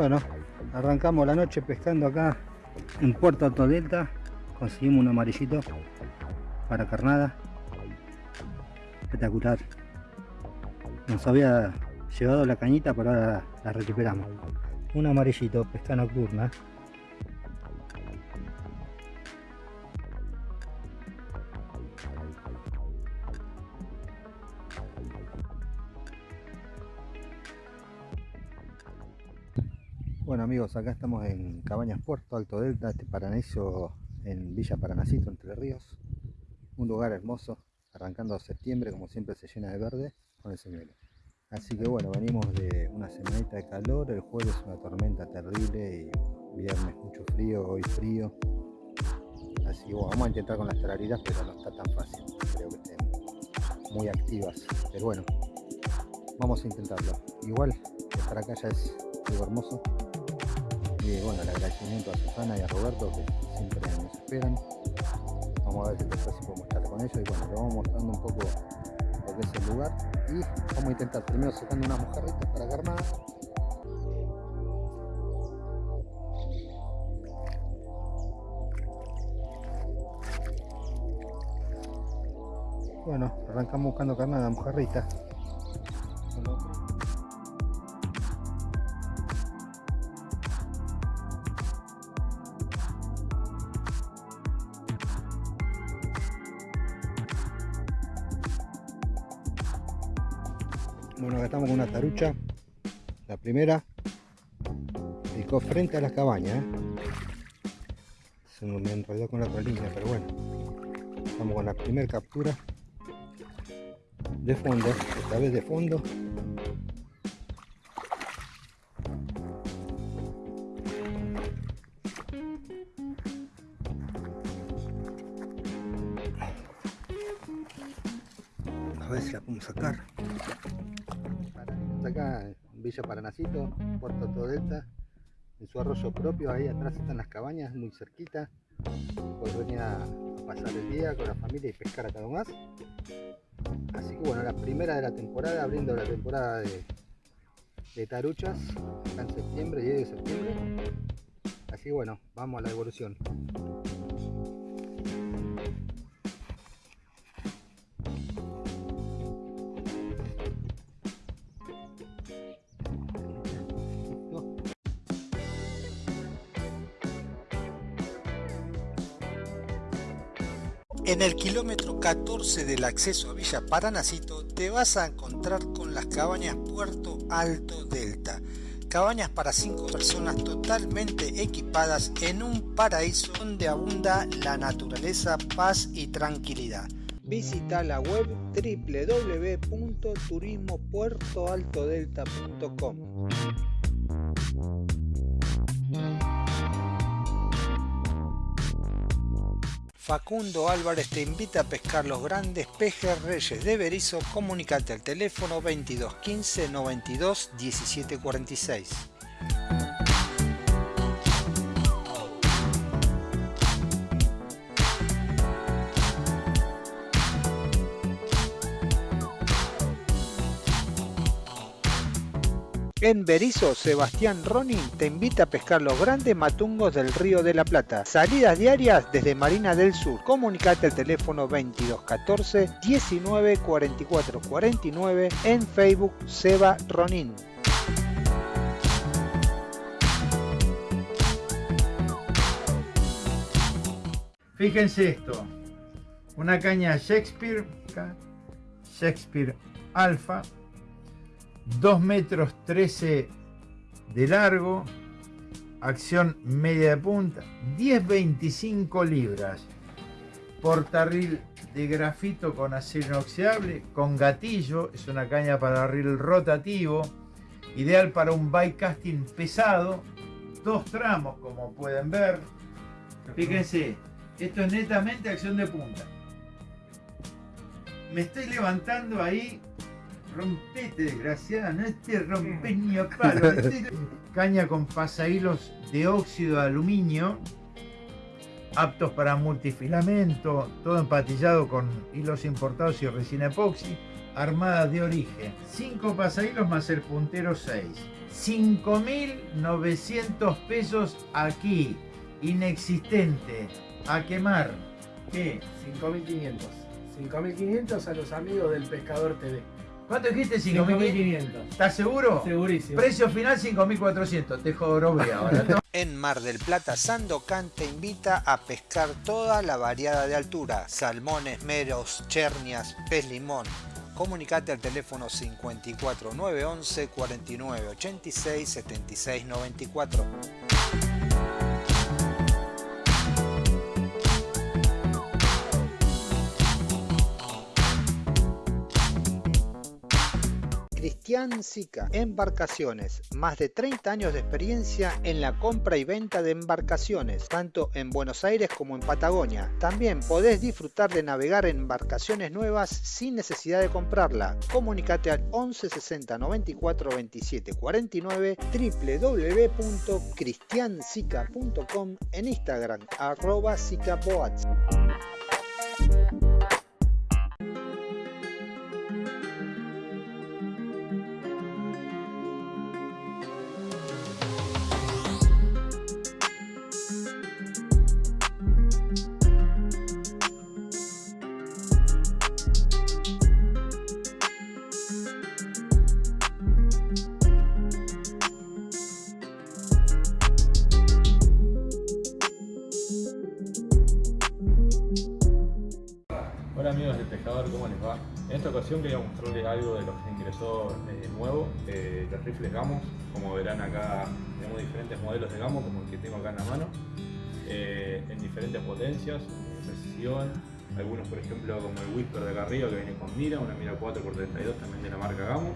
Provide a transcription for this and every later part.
Bueno, arrancamos la noche pescando acá en Puerto Alto Delta. Conseguimos un amarillito para carnada. Espectacular. Nos había llevado la cañita, pero ahora la recuperamos. Un amarillito, pesca nocturna. Amigos, acá estamos en Cabañas Puerto, Alto Delta, este paraíso en Villa Paranacito, Entre Ríos. Un lugar hermoso, arrancando septiembre, como siempre se llena de verde con el señuelo. Así que bueno, venimos de una semanita de calor, el jueves una tormenta terrible y viernes mucho frío, hoy frío. Así que bueno, vamos a intentar con las tarariras, pero no está tan fácil, creo que estén muy activas. Pero bueno, vamos a intentarlo. Igual, estar acá ya es algo hermoso y bueno, el agradecimiento a Susana y a Roberto que siempre nos esperan. Vamos a ver si después podemos estar con ellos y bueno, le vamos mostrando un poco lo que es el lugar y vamos a intentar primero sacando unas mojarritas para carnada Bueno, arrancamos buscando carnada, mojarrita. Primera picó frente a la cabaña. ¿eh? Se me enredó con la otra línea, pero bueno. Estamos con la primera captura de fondo, esta vez de fondo. Villa Paranacito, Puerto Todo Delta, en su arroyo propio, ahí atrás están las cabañas, muy cerquita. Puedes venir a pasar el día con la familia y pescar acá más. Así que bueno, la primera de la temporada, abriendo la temporada de, de taruchas, acá en septiembre, 10 de septiembre. Así que bueno, vamos a la evolución. En el kilómetro 14 del acceso a Villa Paranacito te vas a encontrar con las cabañas Puerto Alto Delta. Cabañas para 5 personas totalmente equipadas en un paraíso donde abunda la naturaleza, paz y tranquilidad. Visita la web www.turismopuertoaltodelta.com. Facundo Álvarez te invita a pescar los grandes pejes reyes de Berizo. Comunicate al teléfono 22 15 92 17 En Berizo, Sebastián Ronin te invita a pescar los grandes matungos del Río de la Plata. Salidas diarias desde Marina del Sur. Comunicate al teléfono 2214 19 44 49 en Facebook Seba Ronin. Fíjense esto, una caña Shakespeare, Shakespeare Alpha, 2 metros 13 de largo, acción media de punta, 10-25 libras, portarril de grafito con acero inoxidable, con gatillo, es una caña para reel rotativo, ideal para un bike casting pesado, dos tramos como pueden ver, fíjense, esto es netamente acción de punta. Me estoy levantando ahí rompete desgraciada, no te rompes ni a palo. Caña con pasahilos de óxido de aluminio, aptos para multifilamento, todo empatillado con hilos importados y resina epoxi, armada de origen. 5 pasahilos más el puntero 6. 5.900 pesos aquí, inexistente, a quemar. ¿Qué? 5.500. 5.500 a los amigos del Pescador TV. ¿Cuánto dijiste? 5.500. 5.500. ¿Estás seguro? Segurísimo. Precio final 5.400. Te jorobé ahora. ¿no? En Mar del Plata, Sandocan te invita a pescar toda la variada de altura, salmones, meros, chernias, pez limón. Comunicate al teléfono 54 911 49 86 76 94. Cristian Sica, Embarcaciones, más de 30 años de experiencia en la compra y venta de embarcaciones, tanto en Buenos Aires como en Patagonia. También podés disfrutar de navegar en embarcaciones nuevas sin necesidad de comprarla. Comunicate al 11 60 94 27 49 www.cristiansica.com en Instagram arroba diferentes potencias, precisión, algunos por ejemplo como el Whisper de acá arriba que viene con mira, una mira 4x32 también de la marca Gamo.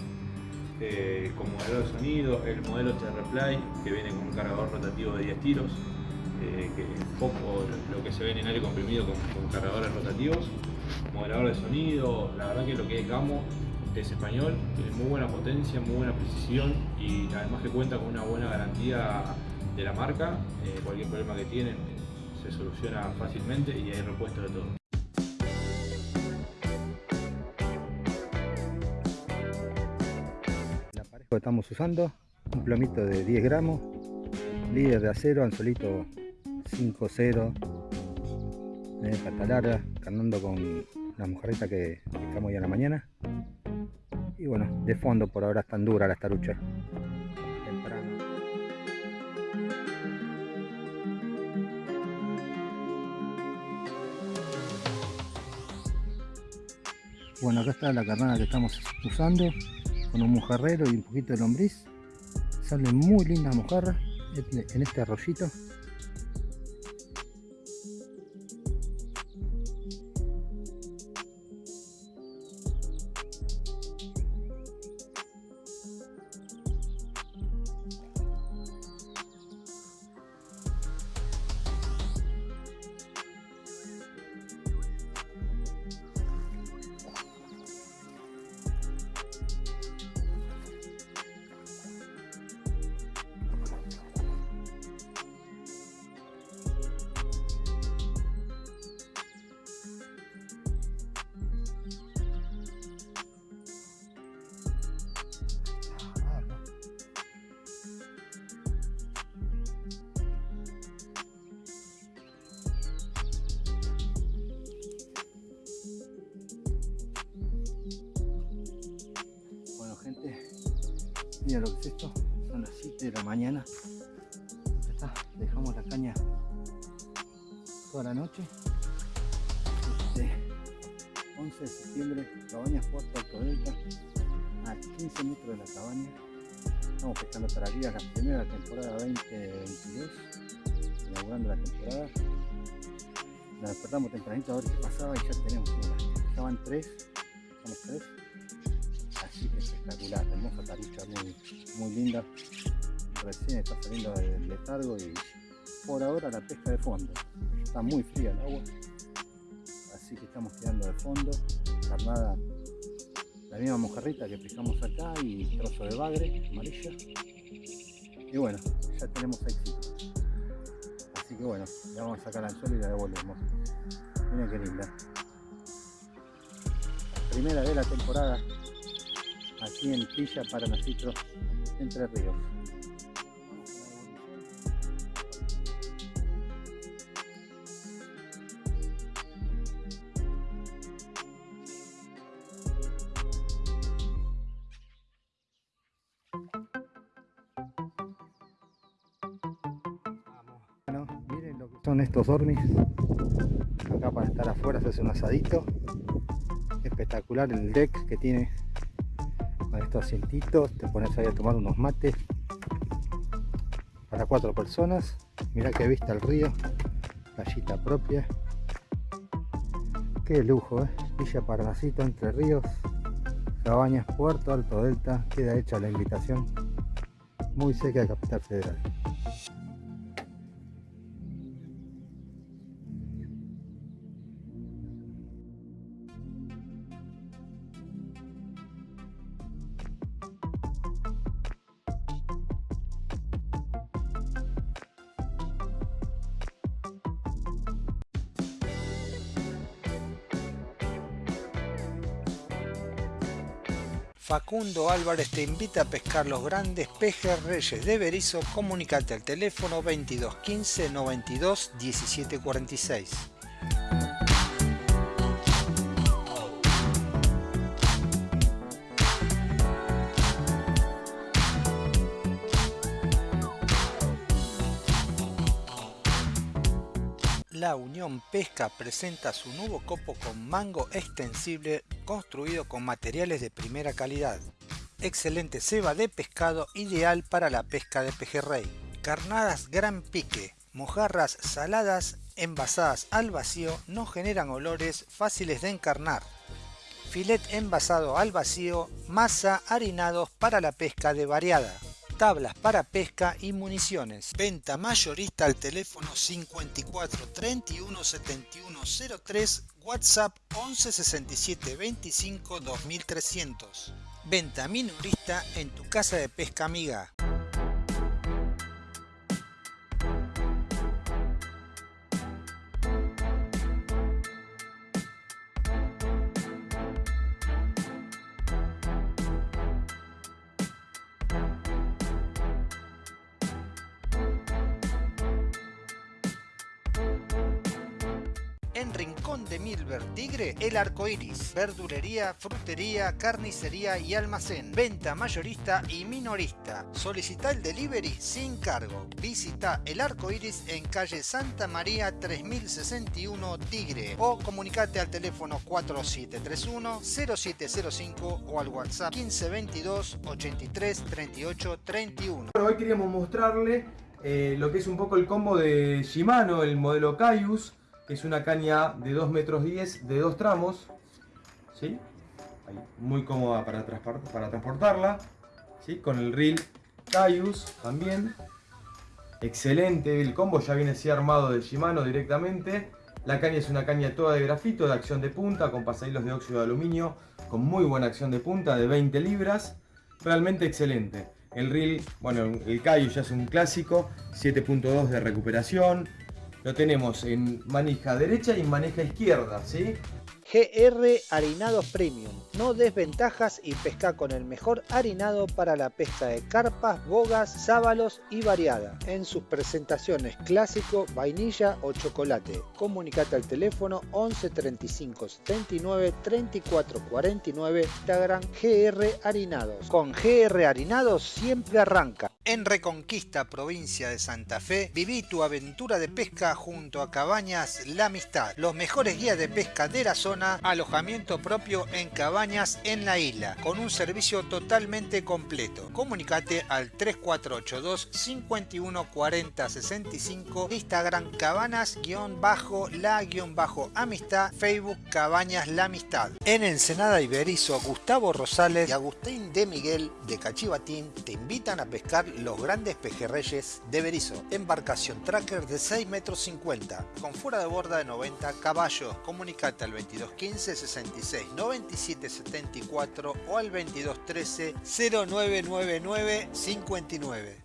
Eh, con modelo de sonido, el modelo TR-Play que viene con un cargador rotativo de 10 tiros, eh, que es poco lo que se ve en aire comprimido con, cargadores rotativos, moderador de sonido, la verdad que lo que es Gamo es español, tiene muy buena potencia, muy buena precisión y además que cuenta con una buena garantía de la marca, eh, cualquier problema que tienen se soluciona fácilmente y hay repuesto de todo. La pareja que estamos usando, un plomito de 10 gramos, líder de acero, anzuelito 5-0, eh, pata larga, carnando con la mojarrita que pescamos hoy a la mañana. Y bueno, de fondo por ahora están duras las taruchas. Bueno, acá está la carnada que estamos usando con un mojarrero y un poquito de lombriz. Salen muy lindas mojarras en en este arroyito. Mira lo que es esto, son las 7 de la mañana. Dejamos la caña toda la noche. Este 11 de septiembre, Cabañas Puerto Alto a 15 metros de la cabaña. Estamos pescando tarariras la primera temporada 2022, inaugurando la temporada. Nos despertamos tempranito a ver qué pasaba y ya tenemos una. Van tres, somos tres. Espectacular, hermosa tarucha, muy, muy linda. Recién está saliendo del letargo y por ahora la pesca de fondo. Está muy fría el agua, así que estamos quedando de fondo. Carnada, la misma mojarrita que pescamos acá y trozo de bagre amarilla. Y bueno, ya tenemos éxito. Así que bueno, le vamos a sacar al suelo y la devolvemos. Miren qué linda. Primera de la temporada aquí en Villa Paranacitro Entre Ríos. Miren lo que son estos dormis. Acá para estar afuera se hace un asadito. Espectacular el deck que tiene estos asientitos. Te pones ahí a tomar unos mates para cuatro personas. Mira que vista el río, playita propia. Qué lujo, ¿eh? Villa Parnasito, Entre Ríos, Cabañas, Puerto Alto Delta. Queda hecha la invitación. Muy cerca de Capital Federal. Facundo Álvarez te invita a pescar los grandes pejerreyes de Berizo. Comunicate al teléfono 2215 92 17 Pesca presenta su nuevo copo con mango extensible construido con materiales de primera calidad. Excelente ceba de pescado ideal para la pesca de pejerrey. Carnadas gran pique, mojarras saladas envasadas al vacío no generan olores fáciles de encarnar. Filet envasado al vacío, masa harinados para la pesca de variada tablas para pesca y municiones. Venta mayorista al teléfono 54 31 71 03, WhatsApp 11 67 25 2300. Venta minorista en tu casa de pesca amiga. El arco iris, verdulería, frutería, carnicería y almacén, venta mayorista y minorista. Solicita el delivery sin cargo. Visita el arco iris en calle Santa María 3061 Tigre o comunicate al teléfono 4731 0705 o al WhatsApp 1522 83 38 31. Bueno, hoy queríamos mostrarle eh, lo que es un poco el combo de Shimano, el modelo Caius, que es una caña de 2 metros 10 de dos tramos, ¿sí? Muy cómoda para, transport- para transportarla, ¿sí? con el reel Caius también. Excelente, el combo ya viene así armado de Shimano directamente. La caña es una caña toda de grafito, de acción de punta, con pasahilos de óxido de aluminio, con muy buena acción de punta, de 20 libras. Realmente excelente. El reel, bueno, el Caius ya es un clásico, 7.2 de recuperación. Lo tenemos en manija derecha y manija izquierda, ¿sí? GR Harinados Premium. No desventajas y pesca con el mejor harinado para la pesca de carpas, bogas, sábalos y variada. En sus presentaciones clásico, vainilla o chocolate. Comunicate al teléfono 11 35 79 34 49 Instagram GR Harinados. Con GR Harinados siempre arranca. En Reconquista, provincia de Santa Fe, viví tu aventura de pesca junto a Cabañas La Amistad. Los mejores guías de pesca de la zona, alojamiento propio en cabañas en la isla, con un servicio totalmente completo. Comunicate al 3482 51 40 65, Instagram cabanas-la-amistad, Facebook Cabañas La Amistad. En Ensenada Iberizo, Gustavo Rosales y Agustín de Miguel de Cachivatín te invitan a pescar los grandes pejerreyes de Berizo. Embarcación tracker de 6 metros 50 con fuera de borda de 90 caballos. Comunicate al 2215 66 97 74 o al 2213 0999 59.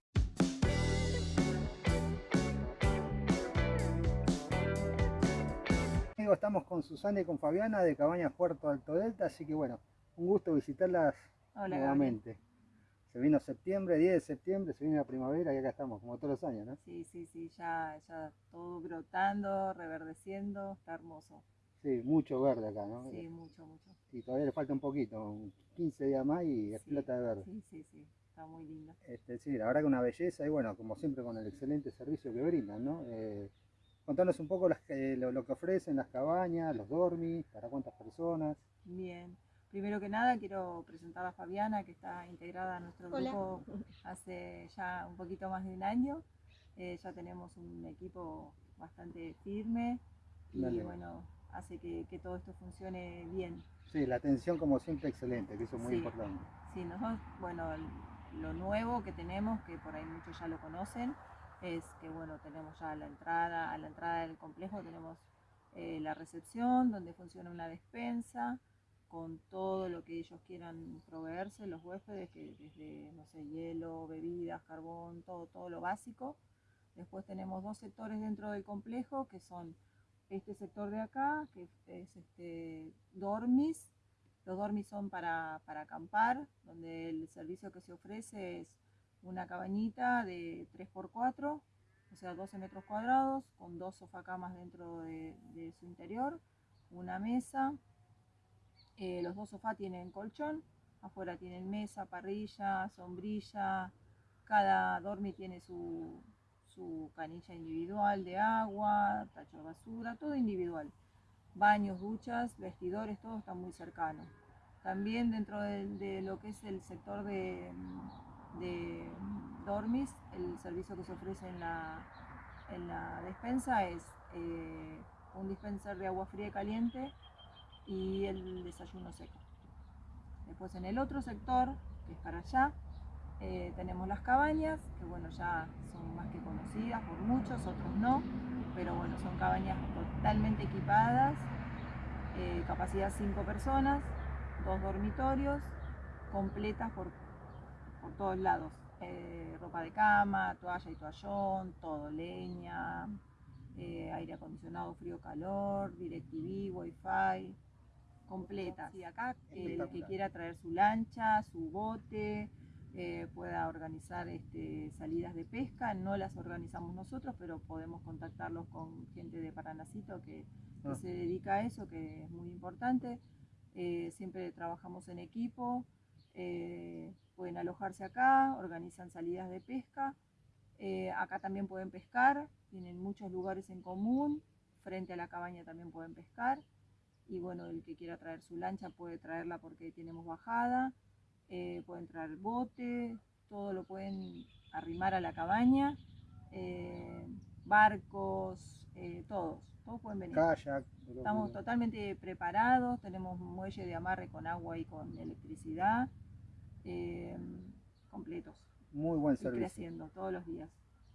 Amigos, estamos con Susana y con Fabiana de Cabañas Puerto Alto Delta, así que bueno, un gusto visitarlas Hola, nuevamente. Se vino septiembre, 10 de septiembre, se viene la primavera y acá estamos, como todos los años, ¿no? Sí, sí, sí, ya, ya todo brotando, reverdeciendo, está hermoso. Sí, mucho verde acá, ¿no? Sí, mucho, mucho. Y todavía le falta un poquito, un 15 días más y explota de verde. Sí, sí, sí, está muy lindo. Este, sí, la verdad que una belleza y bueno, como siempre con el excelente servicio que brindan, ¿no? Eh, contanos un poco las, lo, lo que ofrecen, las cabañas, los dormis, para cuántas personas. Bien. Primero que nada quiero presentar a Fabiana, que está integrada a nuestro Hola. grupo hace ya un poquito más de un año. Eh, ya tenemos un equipo bastante firme y Dale. bueno, hace que, que todo esto funcione bien. Sí, la atención como siempre excelente, que eso es muy Sí. importante. Sí, nosotros, bueno, lo nuevo que tenemos, que por ahí muchos ya lo conocen, es que bueno, tenemos ya la entrada, a la entrada del complejo tenemos eh, la recepción, donde funciona una despensa, con todo lo que ellos quieran proveerse, los huéspedes, que desde, no sé, hielo, bebidas, carbón, todo, todo lo básico. Después tenemos dos sectores dentro del complejo, que son este sector de acá, que es este, dormis, los dormis son para, para acampar, donde el servicio que se ofrece es una cabañita de 3x4, o sea, 12 metros cuadrados, con dos sofacamas dentro de, de su interior, una mesa. Eh, los dos sofás tienen colchón, afuera tienen mesa, parrilla, sombrilla. Cada dormi tiene su, su canilla individual de agua, tacho de basura, todo individual. Baños, duchas, vestidores, todo está muy cercano. También dentro de, de lo que es el sector de, de dormis, el servicio que se ofrece en la, en la despensa es eh, un dispenser de agua fría y caliente y el desayuno seco. Después en el otro sector, que es para allá, eh, tenemos las cabañas, que bueno, ya son más que conocidas por muchos, otros no, pero bueno, son cabañas totalmente equipadas, eh, capacidad 5 personas, dos dormitorios, completas por, por todos lados. Eh, ropa de cama, toalla y toallón, todo, leña, eh, aire acondicionado, frío, calor, DirecTV, Wi-Fi, completas. Y acá el que quiera traer su lancha, su bote, eh, pueda organizar este, salidas de pesca, no las organizamos nosotros, pero podemos contactarlos con gente de Paranacito que, que Ah. se dedica a eso, que es muy importante. Eh, siempre trabajamos en equipo, eh, pueden alojarse acá, organizan salidas de pesca. Acá también pueden pescar, tienen muchos lugares en común, frente a la cabaña también pueden pescar. Y bueno, el que quiera traer su lancha puede traerla porque tenemos bajada, eh, pueden traer bote, todo lo pueden arrimar a la cabaña, eh, barcos, eh, todos, todos pueden venir. Kayak. Estamos totalmente preparados, tenemos un muelle de amarre con agua y con electricidad, completos. Muy buen Y servicio. creciendo todos los días.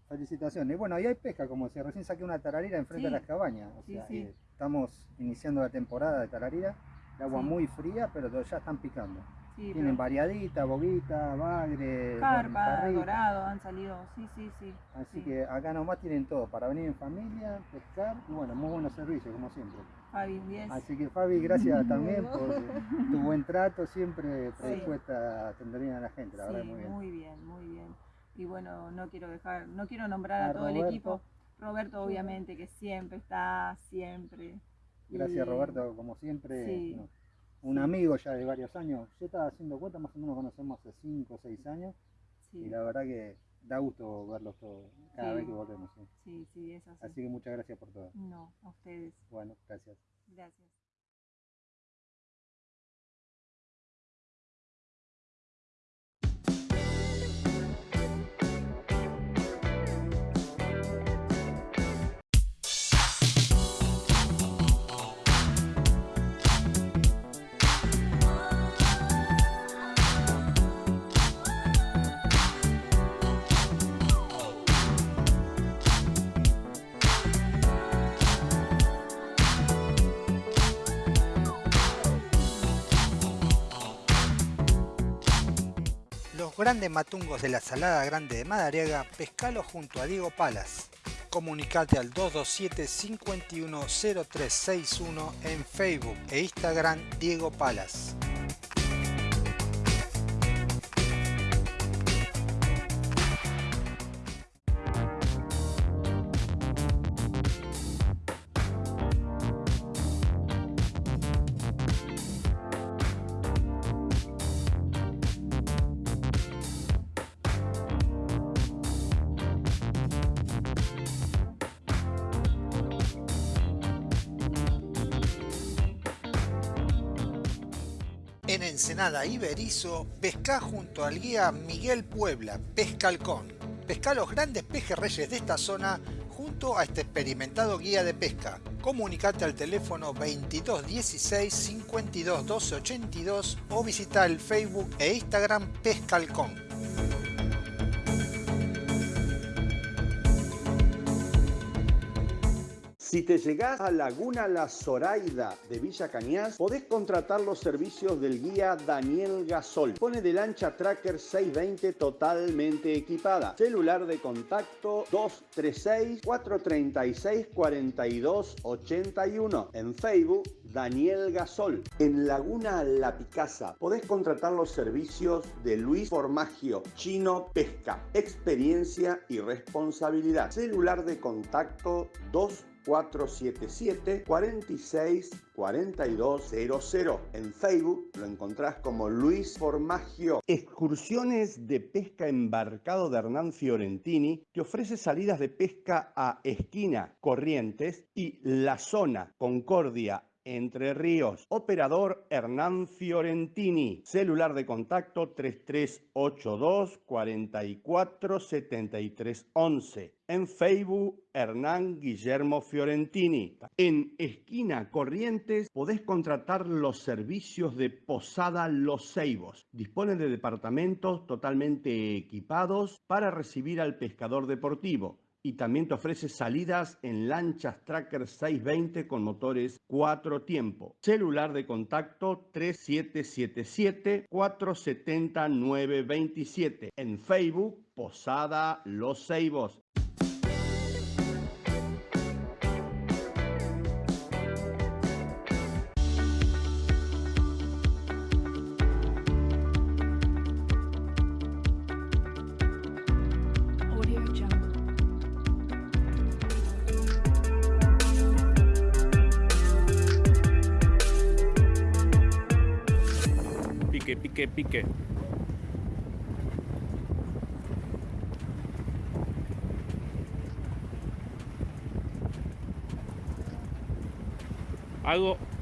Felicitaciones. Bueno, y hay pesca, como decía, recién saqué una tararira enfrente Sí. de las cabañas. O Sí, sea, sí. Estamos iniciando la temporada de tararira. El agua Sí. muy fría, pero ya están picando. Sí, Tienen pero variadita, boguita, bagre, carpa, dorado, han salido, sí, sí, sí. Así sí. que acá nomás tienen todo para venir en familia, pescar y bueno, muy buenos servicios como siempre. Fabi, un 10. Así que Fabi, gracias también por tu buen trato, siempre predispuesta a atender bien a la gente, la Sí, verdad muy bien. muy bien, muy bien. Y bueno, no quiero dejar, no quiero nombrar a, A todo el equipo. Roberto, obviamente, que siempre está, siempre. Gracias Y- Roberto, como siempre. Sí, no, un amigo ya de varios años. Yo estaba haciendo cuenta, más o menos conocemos hace 5 o 6 años. Sí, Y la verdad que da gusto verlos todos cada Sí. vez que volvemos. sí. sí, sí, es así. Así que muchas gracias por todo. No, a ustedes. Bueno, gracias. Gracias. Grandes matungos de la Salada Grande de Madariaga, pescalo junto a Diego Palas. Comunicate al 227 510361 en Facebook e Instagram Diego Palas. En Ensenada Iberizo, pesca junto al guía Miguel Puebla, Pescalcón. Pesca los grandes pejerreyes de esta zona junto a este experimentado guía de pesca. Comunicate al teléfono 2216 52 12 82 o visita el Facebook e Instagram Pescalcón. Si te llegás a Laguna La Zoraida de Villa Cañas, podés contratar los servicios del guía Daniel Gasol. Pone de lancha Tracker 620 totalmente equipada. Celular de contacto 236-436-4281. En Facebook, Daniel Gasol. En Laguna La Picasa podés contratar los servicios de Luis Formagio, Chino Pesca. Experiencia y responsabilidad. Celular de contacto 2 477 46 4200. En Facebook lo encontrás como Luis Formagio. Excursiones de pesca embarcado de Hernán Fiorentini te ofrece salidas de pesca a Esquina, Corrientes y La Zona, Concordia, entre Ríos. Operador Hernán Fiorentini. Celular de contacto 3382 44 73 11. En Facebook Hernán Guillermo Fiorentini. En Esquina Corrientes podés contratar los servicios de Posada Los Ceibos. Dispone de departamentos totalmente equipados para recibir al pescador deportivo y también te ofrece salidas en lanchas Tracker 620 con motores 4 tiempo. Celular de contacto 3777 470 927. En Facebook, Posada Los Ceibos. Pique, pique. Algo.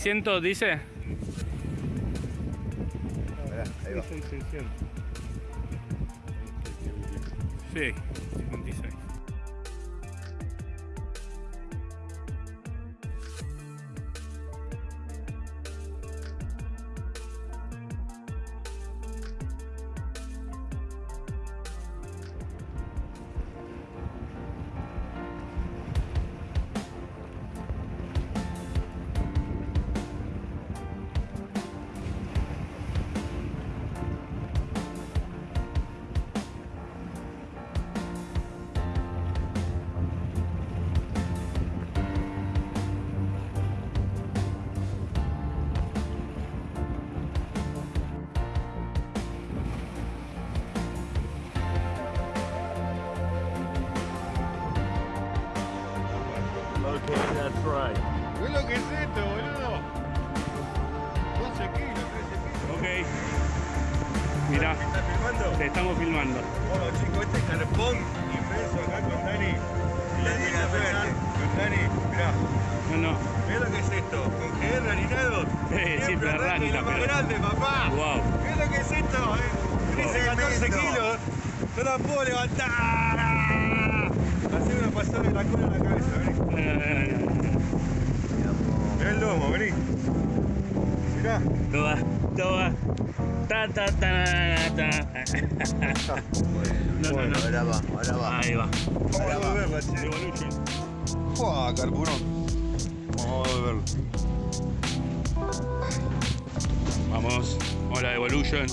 600 dice. Mirá, ahí va. Sí, 56. That's right. ¿Ves lo que es esto, boludo? 12 kilos, 13 kilos. Ok. Mirá, ¿Me estás filmando? te estamos filmando. Bueno, chicos, este carpón inmenso acá con Dani. Con Dani, mirá. No, no. Mirá lo que es esto. Con GR harinados. Eh, siempre arranca lo más grande, papá. Wow. Mirá lo que es esto. Eh. Dice 14 kilos. No la puedo levantar. De la cola en la cabeza, vení. Mirá el lomo, vení. Mirá. Toda, toda. Ta, ta, ta, ta. No, no, Bueno, no. ahora va, ahora va. Ahí va. Vamos a volverla, che. Evolution. ¡Fua, carburón! Vamos a volverlo. Vamos. Hola, Evolution.